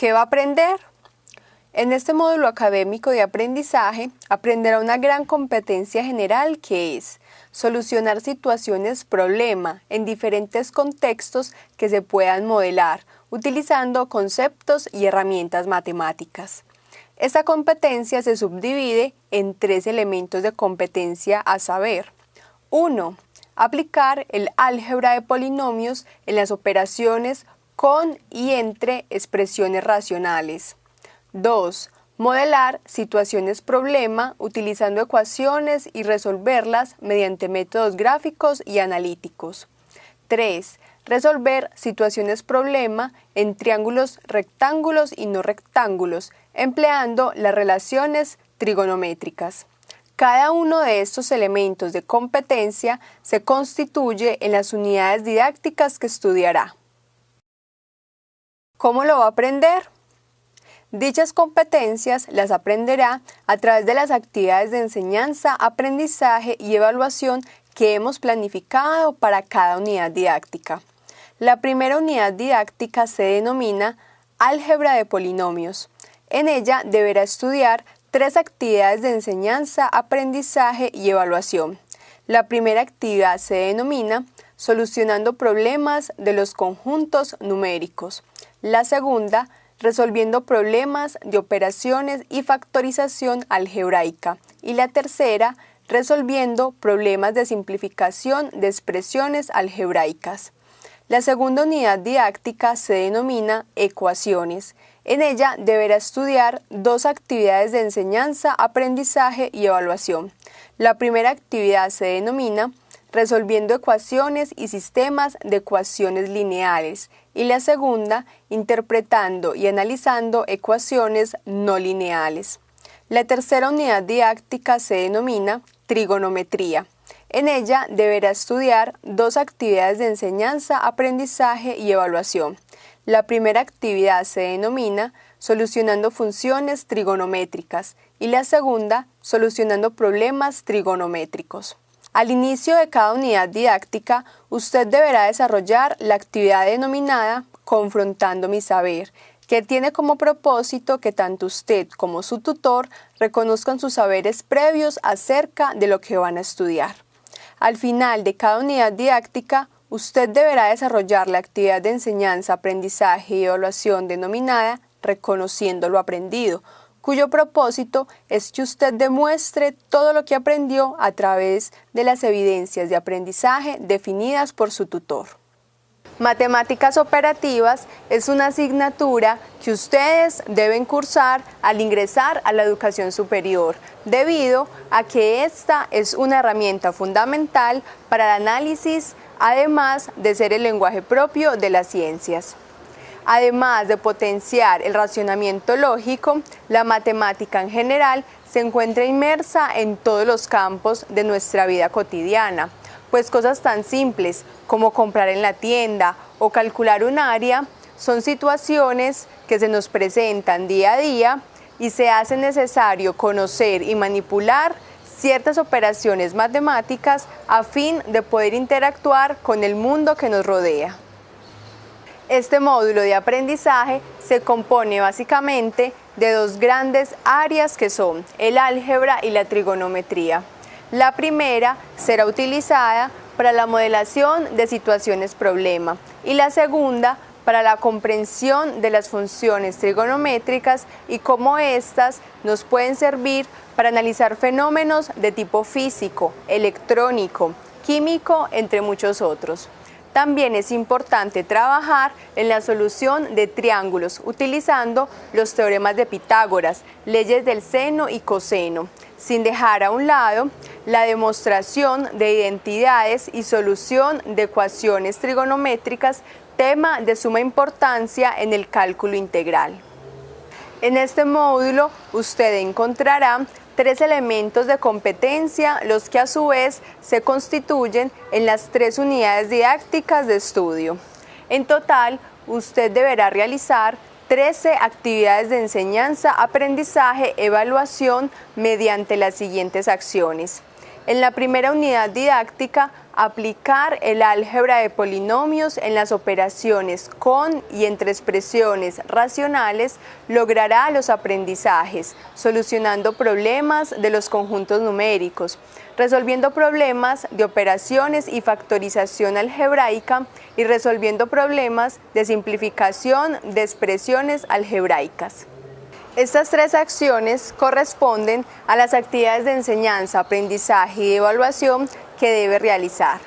¿Qué va a aprender? En este módulo académico de aprendizaje aprenderá una gran competencia general que es solucionar situaciones problema en diferentes contextos que se puedan modelar utilizando conceptos y herramientas matemáticas. Esta competencia se subdivide en tres elementos de competencia a saber. 1. Aplicar el álgebra de polinomios en las operaciones con y entre expresiones racionales. 2. Modelar situaciones problema utilizando ecuaciones y resolverlas mediante métodos gráficos y analíticos. 3. Resolver situaciones problema en triángulos rectángulos y no rectángulos, empleando las relaciones trigonométricas. Cada uno de estos elementos de competencia se constituye en las unidades didácticas que estudiará. ¿Cómo lo va a aprender? Dichas competencias las aprenderá a través de las actividades de enseñanza, aprendizaje y evaluación que hemos planificado para cada unidad didáctica. La primera unidad didáctica se denomina Álgebra de Polinomios. En ella deberá estudiar tres actividades de enseñanza, aprendizaje y evaluación. La primera actividad se denomina Solucionando problemas de los conjuntos numéricos. La segunda, resolviendo problemas de operaciones y factorización algebraica. Y la tercera, resolviendo problemas de simplificación de expresiones algebraicas. La segunda unidad didáctica se denomina ecuaciones. En ella deberá estudiar dos actividades de enseñanza, aprendizaje y evaluación. La primera actividad se denomina resolviendo ecuaciones y sistemas de ecuaciones lineales y la segunda, interpretando y analizando ecuaciones no lineales. La tercera unidad didáctica se denomina trigonometría. En ella deberá estudiar dos actividades de enseñanza, aprendizaje y evaluación. La primera actividad se denomina solucionando funciones trigonométricas y la segunda, solucionando problemas trigonométricos. Al inicio de cada unidad didáctica, usted deberá desarrollar la actividad denominada Confrontando mi saber, que tiene como propósito que tanto usted como su tutor reconozcan sus saberes previos acerca de lo que van a estudiar. Al final de cada unidad didáctica, usted deberá desarrollar la actividad de enseñanza, aprendizaje y evaluación denominada Reconociendo lo aprendido, cuyo propósito es que usted demuestre todo lo que aprendió a través de las evidencias de aprendizaje definidas por su tutor. Matemáticas operativas es una asignatura que ustedes deben cursar al ingresar a la educación superior, debido a que esta es una herramienta fundamental para el análisis, además de ser el lenguaje propio de las ciencias. Además de potenciar el racionamiento lógico, la matemática en general se encuentra inmersa en todos los campos de nuestra vida cotidiana, pues cosas tan simples como comprar en la tienda o calcular un área son situaciones que se nos presentan día a día y se hace necesario conocer y manipular ciertas operaciones matemáticas a fin de poder interactuar con el mundo que nos rodea. Este módulo de aprendizaje se compone básicamente de dos grandes áreas que son el álgebra y la trigonometría. La primera será utilizada para la modelación de situaciones problema y la segunda para la comprensión de las funciones trigonométricas y cómo éstas nos pueden servir para analizar fenómenos de tipo físico, electrónico, químico, entre muchos otros. También es importante trabajar en la solución de triángulos utilizando los teoremas de Pitágoras, leyes del seno y coseno, sin dejar a un lado la demostración de identidades y solución de ecuaciones trigonométricas, tema de suma importancia en el cálculo integral. En este módulo usted encontrará tres elementos de competencia, los que a su vez se constituyen en las tres unidades didácticas de estudio. En total, usted deberá realizar 13 actividades de enseñanza, aprendizaje, evaluación mediante las siguientes acciones. En la primera unidad didáctica Aplicar el álgebra de polinomios en las operaciones con y entre expresiones racionales logrará los aprendizajes, solucionando problemas de los conjuntos numéricos, resolviendo problemas de operaciones y factorización algebraica y resolviendo problemas de simplificación de expresiones algebraicas. Estas tres acciones corresponden a las actividades de enseñanza, aprendizaje y evaluación que debe realizar.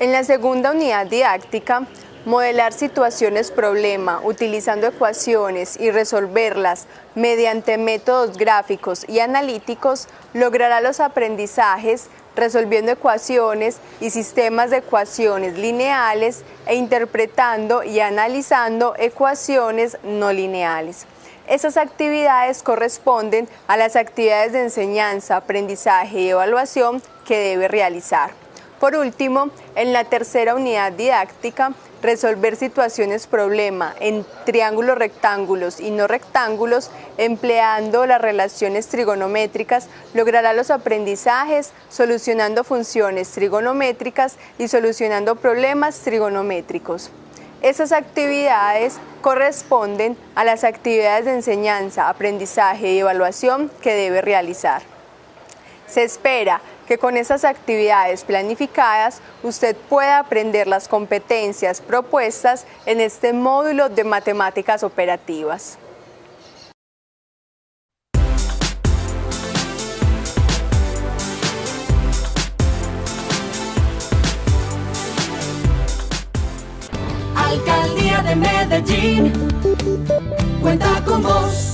En la segunda unidad didáctica, modelar situaciones problema utilizando ecuaciones y resolverlas mediante métodos gráficos y analíticos logrará los aprendizajes resolviendo ecuaciones y sistemas de ecuaciones lineales e interpretando y analizando ecuaciones no lineales. Esas actividades corresponden a las actividades de enseñanza, aprendizaje y evaluación que debe realizar. Por último, en la tercera unidad didáctica, resolver situaciones problema en triángulos rectángulos y no rectángulos empleando las relaciones trigonométricas logrará los aprendizajes solucionando funciones trigonométricas y solucionando problemas trigonométricos. Esas actividades corresponden a las actividades de enseñanza, aprendizaje y evaluación que debe realizar. Se espera que con esas actividades planificadas usted pueda aprender las competencias propuestas en este módulo de matemáticas operativas. Medellín cuenta con vos.